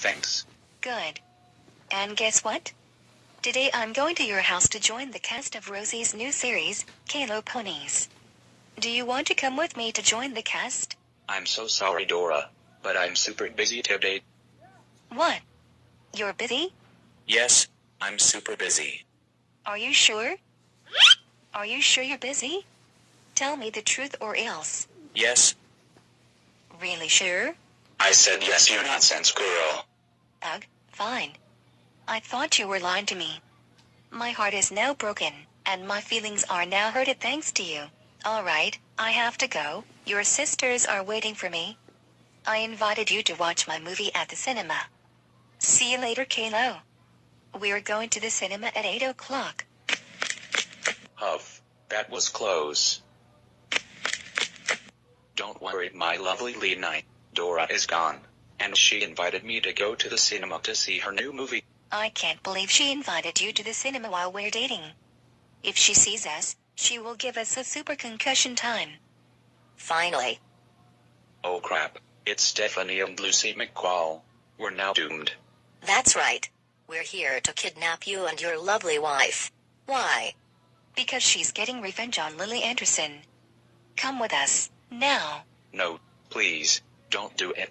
Thanks. Good. And guess what? Today I'm going to your house to join the cast of Rosie's new series, Kalo Ponies. Do you want to come with me to join the cast? I'm so sorry, Dora, but I'm super busy today. What? You're busy? Yes, I'm super busy. Are you sure? Are you sure you're busy? Tell me the truth or else. Yes, Really sure? I said yes, you nonsense girl. Ugh, fine. I thought you were lying to me. My heart is now broken, and my feelings are now hurted thanks to you. Alright, I have to go. Your sisters are waiting for me. I invited you to watch my movie at the cinema. See you later, Caillou. We're going to the cinema at 8 o'clock. Huff, that was close. Don't worry, my lovely Lena. Dora is gone, and she invited me to go to the cinema to see her new movie. I can't believe she invited you to the cinema while we're dating. If she sees us, she will give us a super concussion time. Finally. Oh crap, it's Stephanie and Lucy McCall. We're now doomed. That's right. We're here to kidnap you and your lovely wife. Why? Because she's getting revenge on Lily Anderson. Come with us, now. No, please, don't do it.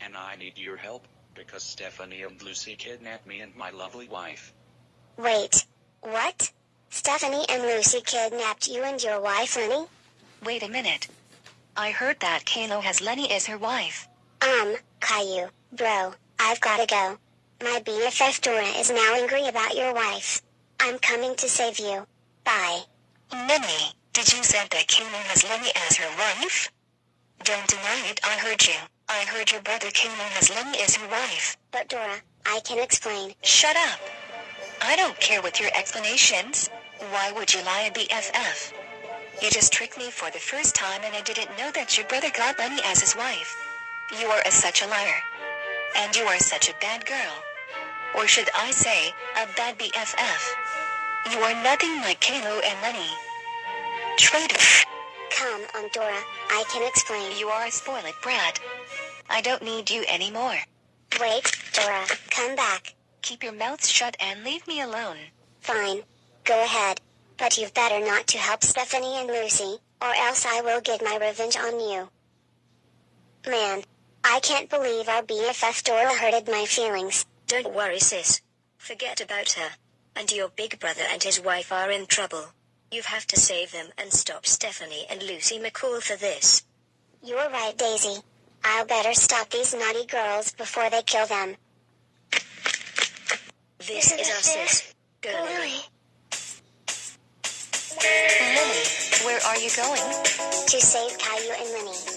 and I need your help, because Stephanie and Lucy kidnapped me and my lovely wife. Wait, what? Stephanie and Lucy kidnapped you and your wife, Lenny? Wait a minute. I heard that Caillou has Lenny as her wife. Um, Caillou, bro, I've gotta go. My BFF Dora is now angry about your wife. I'm coming to save you. Bye. Lenny, did you say that Caillou has Lenny as her wife? Don't deny it, I heard you. I heard your brother Caillou has Lenny as her wife. But Dora, I can explain. Shut up. I don't care with your explanations. Why would you lie at BFF? You just tricked me for the first time and I didn't know that your brother got Lenny as his wife. You are a, such a liar. And you are such a bad girl. Or should I say, a bad BFF. You are nothing like Caillou and Lenny. Traitor. Come on, Dora, I can explain. You are a spoiled brat. I don't need you anymore. Wait, Dora, come back. Keep your mouth shut and leave me alone. Fine. Go ahead. But you've better not to help Stephanie and Lucy, or else I will get my revenge on you. Man, I can't believe our BFF Dora hurted my feelings. Don't worry, sis. Forget about her. And your big brother and his wife are in trouble. You have to save them and stop Stephanie and Lucy McCall for this. You're right, Daisy. I'll better stop these naughty girls before they kill them. This is our sis. Go, Lily. Lily, where are you going? To save Caillou and Lenny.